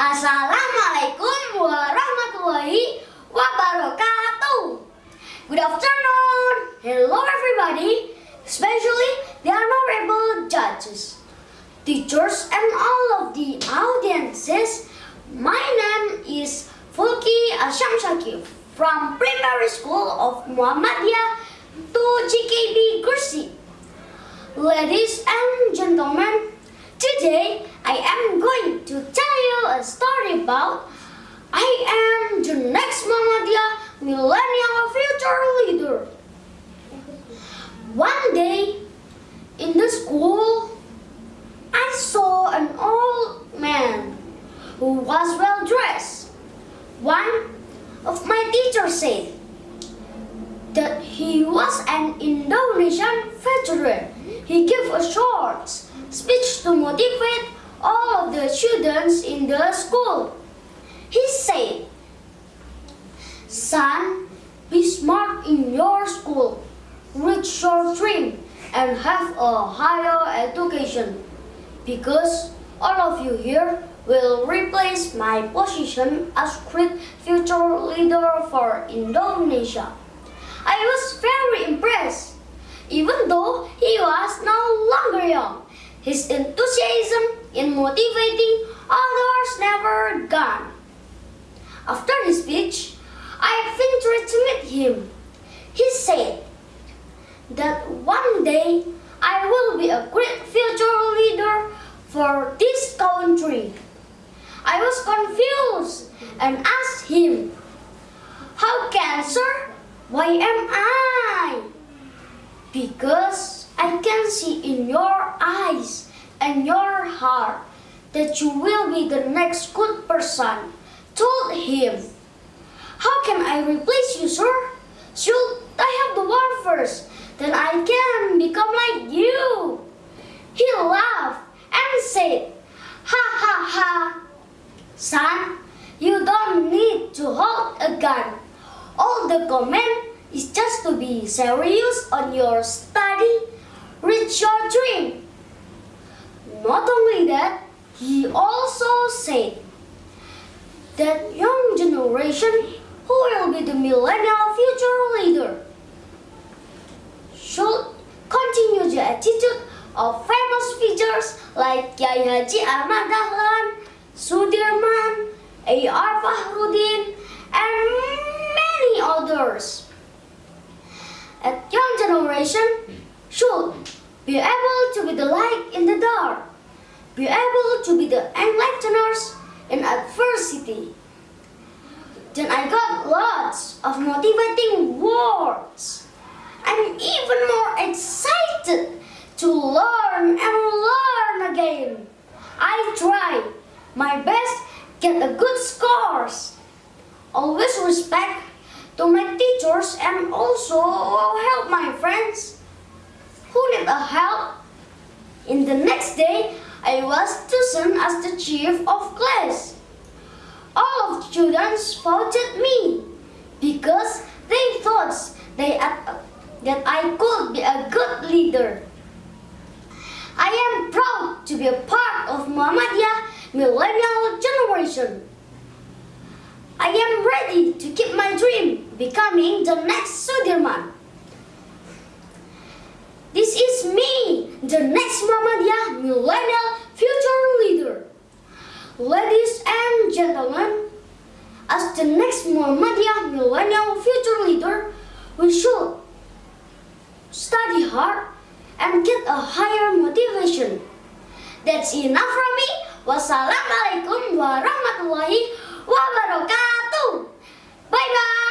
Assalamualaikum warahmatullahi wabarakatuh. Good afternoon. Hello everybody, especially the honorable judges, teachers and all of the audiences. My name is Fulki Shakif from primary school of Muhammadiyah to GKB Kursi. Ladies and gentlemen, today I am going to tell you a story about I am the next Muhammadiyah millennial future leader. One day in the school, I saw an old man who was well dressed. One of my teachers said that he was an Indonesian veteran. He gave a short speech to motivate all of the students in the school. He said, Son, be smart in your school, reach your dream, and have a higher education. Because all of you here will replace my position as great future leader for Indonesia. I was very impressed, even though he was no longer young. His enthusiasm in motivating others never gone. After his speech, I ventured to meet him. He said that one day I will be a great future leader for this country. I was confused and asked him, How can, sir? Why am I? Because I can see in your eyes and your heart that you will be the next good person. Told him, How can I replace you, sir? Should I have the war first? Then I can become like you. He laughed and said, Ha ha ha. Son, you don't need to hold a gun. All the command is just to be serious on your study reach your dream. Not only that, he also said that young generation who will be the millennial future leader should continue the attitude of famous figures like Kiai Haji Ahmad Dahlan, Sudirman, A.R. Fahrudin, and many others. A young generation should be able to be the light in the dark, be able to be the enlighteners in adversity. Then I got lots of motivating words. I'm even more excited to learn and learn again. I try my best get a good scores. Always respect to my teachers and also help my friends who need a help. In the next day, I was chosen as the chief of class. All of the students voted me because they thought they that I could be a good leader. I am proud to be a part of Muhammadiyah millennial generation. I am ready to keep my dream becoming the next Sudirman. The next Muhammadiyah millennial future leader. Ladies and gentlemen, as the next Muhammadiyah millennial future leader, we should study hard and get a higher motivation. That's enough from me. Wassalamualaikum warahmatullahi wabarakatuh. Bye bye.